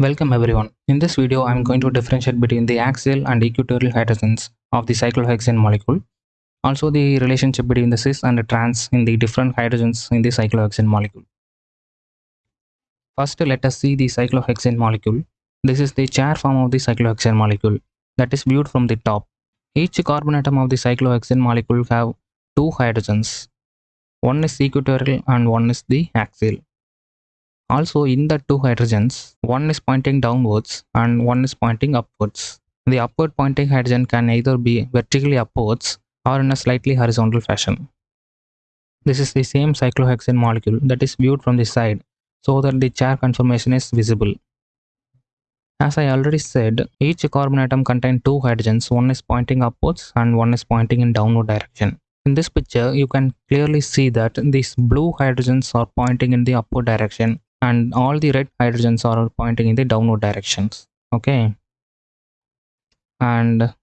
Welcome everyone. In this video, I am going to differentiate between the axial and equatorial hydrogens of the cyclohexane molecule. Also the relationship between the cis and the trans in the different hydrogens in the cyclohexane molecule. First, let us see the cyclohexane molecule. This is the chair form of the cyclohexane molecule that is viewed from the top. Each carbon atom of the cyclohexane molecule have two hydrogens. One is equatorial and one is the axial. Also in the two hydrogens, one is pointing downwards and one is pointing upwards. The upward pointing hydrogen can either be vertically upwards or in a slightly horizontal fashion. This is the same cyclohexane molecule that is viewed from the side so that the chair conformation is visible. As I already said, each carbon atom contains two hydrogens, one is pointing upwards and one is pointing in downward direction. In this picture, you can clearly see that these blue hydrogens are pointing in the upward direction and all the red hydrogens are pointing in the downward directions okay? And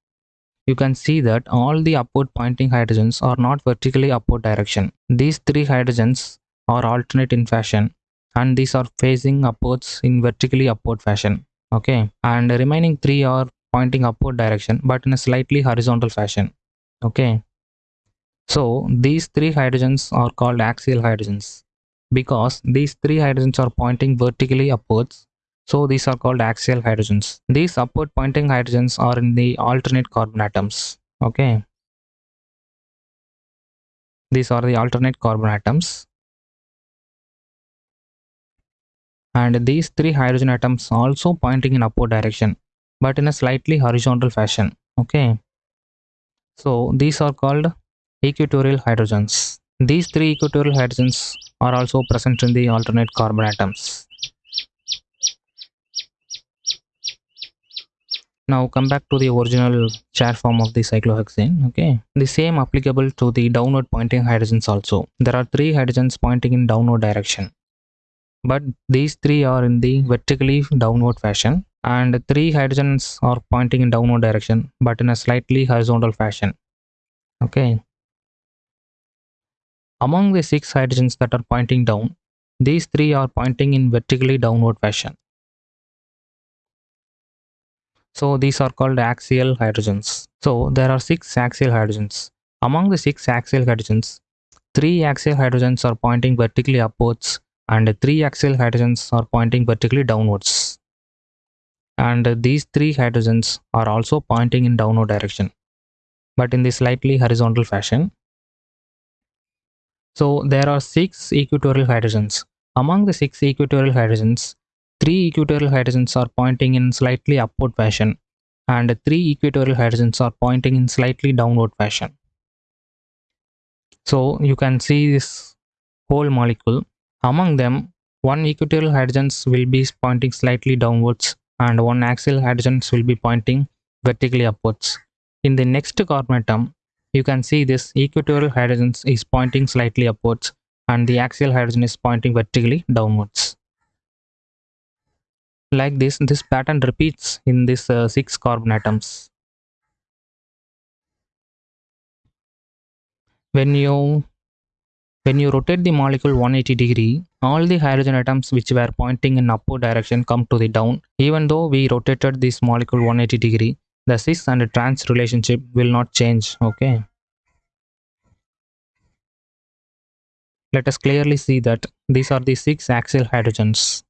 you can see that all the upward pointing hydrogens are not vertically upward direction. These three hydrogens are alternate in fashion and these are facing upwards in vertically upward fashion okay? And the remaining three are pointing upward direction but in a slightly horizontal fashion okay? So these three hydrogens are called axial hydrogens because these three hydrogens are pointing vertically upwards. So these are called axial hydrogens. These upward pointing hydrogens are in the alternate carbon atoms. Okay. These are the alternate carbon atoms. And these three hydrogen atoms also pointing in upward direction but in a slightly horizontal fashion. Okay. So these are called equatorial hydrogens. These three equatorial hydrogens are also present in the alternate carbon atoms. Now come back to the original chair form of the cyclohexane. Okay, the same applicable to the downward pointing hydrogens also. There are three hydrogens pointing in downward direction, but these three are in the vertically downward fashion, and three hydrogens are pointing in downward direction, but in a slightly horizontal fashion. Okay, among the six hydrogens that are pointing down, these three are pointing in vertically downward fashion. So these are called axial hydrogens. So there are six axial hydrogens. Among the six axial hydrogens, three axial hydrogens are pointing vertically upwards and three axial hydrogens are pointing vertically downwards. And these three hydrogens are also pointing in downward direction, but in the slightly horizontal fashion. So there are six equatorial hydrogens. Among the six equatorial hydrogens, three equatorial hydrogens are pointing in slightly upward fashion and three equatorial hydrogens are pointing in slightly downward fashion. So you can see this whole molecule. Among them, one equatorial hydrogens will be pointing slightly downwards and one axial hydrogens will be pointing vertically upwards. In the next carbon atom, you can see this equatorial hydrogen is pointing slightly upwards and the axial hydrogen is pointing vertically downwards. Like this, this pattern repeats in these uh, six carbon atoms. When you when you rotate the molecule 180 degree, all the hydrogen atoms which were pointing in upward direction come to the down. Even though we rotated this molecule 180 degree, the cis and the trans relationship will not change okay? Let us clearly see that these are the six axial hydrogens.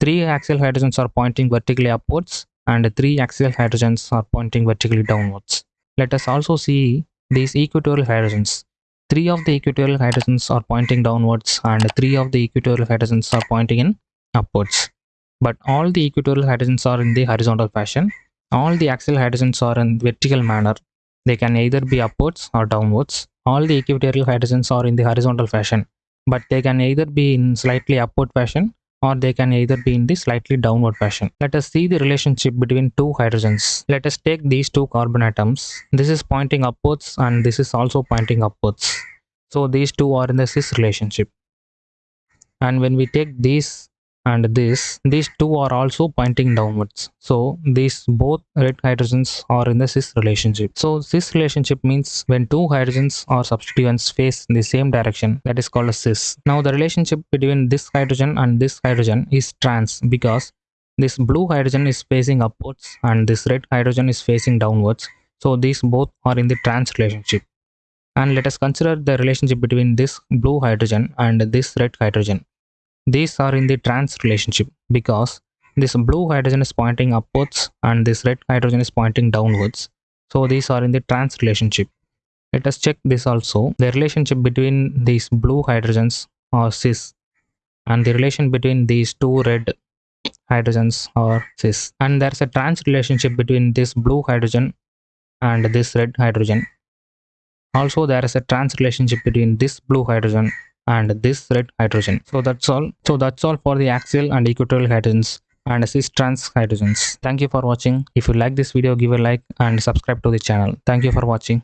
Three axial hydrogens are pointing vertically upwards and three axial hydrogens are pointing vertically downwards. Let us also see these equatorial hydrogens. Three of the equatorial hydrogens are pointing downwards and three of the equatorial hydrogens are pointing in upwards. But all the equatorial hydrogens are in the horizontal fashion all the axial hydrogens are in vertical manner. They can either be upwards or downwards. All the equatorial hydrogens are in the horizontal fashion, but they can either be in slightly upward fashion or they can either be in the slightly downward fashion. Let us see the relationship between two hydrogens. Let us take these two carbon atoms. This is pointing upwards and this is also pointing upwards. So these two are in the cis relationship. And when we take these and this these two are also pointing downwards. So these both red hydrogens are in the cis relationship. So cis relationship means when two hydrogens or substituents face in the same direction that is called a cis. Now the relationship between this hydrogen and this hydrogen is trans because this blue hydrogen is facing upwards and this red hydrogen is facing downwards. So these both are in the trans relationship. And let us consider the relationship between this blue hydrogen and this red hydrogen these are in the trans relationship because this blue hydrogen is pointing upwards and this red hydrogen is pointing downwards. So these are in the trans relationship. Let us check this also. The relationship between these blue hydrogens are cis and the relation between these two red hydrogens are cis. And there's a trans relationship between this blue hydrogen and this red hydrogen. Also there is a trans relationship between this blue hydrogen and this red hydrogen. So that's all. So that's all for the axial and equatorial hydrogens and cis trans hydrogens. Thank you for watching. If you like this video give a like and subscribe to the channel. Thank you for watching